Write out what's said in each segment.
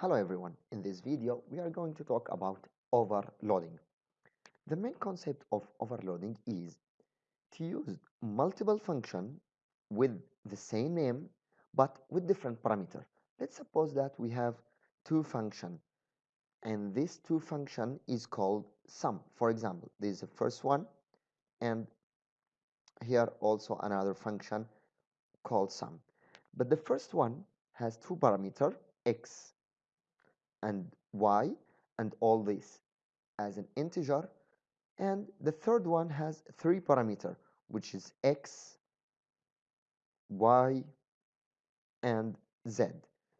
Hello everyone, in this video we are going to talk about overloading. The main concept of overloading is to use multiple function with the same name but with different parameter. Let's suppose that we have two function and this two function is called sum. For example, this is the first one and here also another function called sum. But the first one has two parameter x and y and all this as an integer. And the third one has three parameter which is x y and z.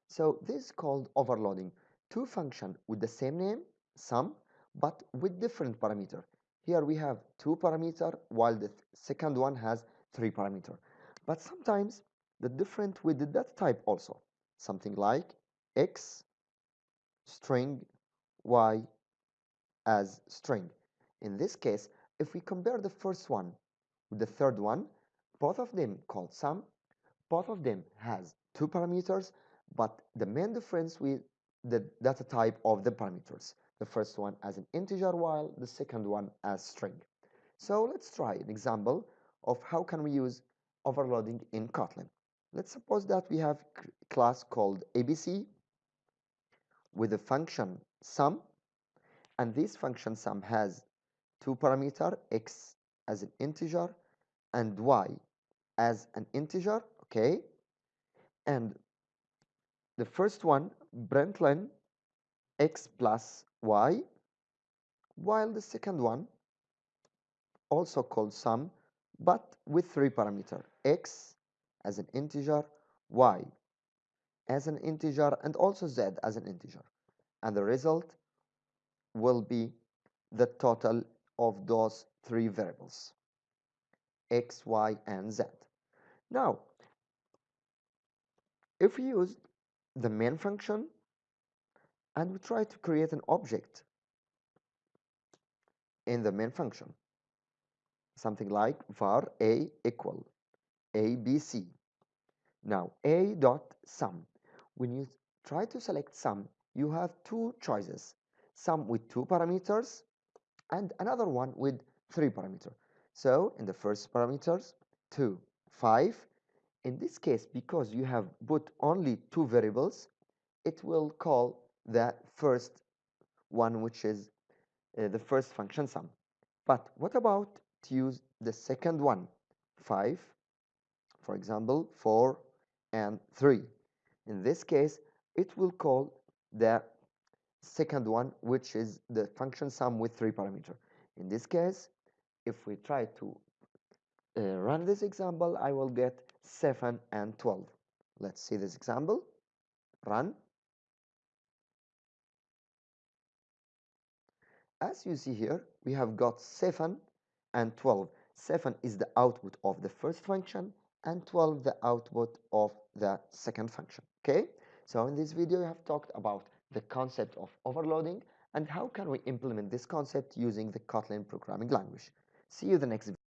So this is called overloading. Two function with the same name sum but with different parameter. Here we have two parameter while the second one has three parameter. But sometimes the different with the data type also. Something like x string y as string. In this case, if we compare the first one with the third one, both of them called sum, both of them has two parameters, but the main difference with the data type of the parameters. The first one as an integer while the second one as string. So let's try an example of how can we use overloading in Kotlin. Let's suppose that we have class called ABC with the function sum and this function sum has two parameter x as an integer and y as an integer okay? And the first one println x plus y while the second one also called sum but with three parameter x as an integer y as an integer and also z as an integer. And the result will be the total of those three variables x y and z. Now if we use the main function and we try to create an object in the main function something like var a equal abc now a dot sum when you try to select sum you have two choices sum with two parameters and another one with three parameters. So in the first parameters 2 5 in this case because you have put only two variables it will call the first one which is uh, the first function sum. But what about to use the second one? 5 for example 4 and 3 in this case it will call the second one which is the function sum with three parameter. In this case if we try to uh, run this example I will get 7 and 12 let's see this example. Run. As you see here we have got 7 and 12 7 is the output of the first function and 12 the output of the second function okay? So in this video we have talked about the concept of overloading and how can we implement this concept using the Kotlin programming language. See you in the next video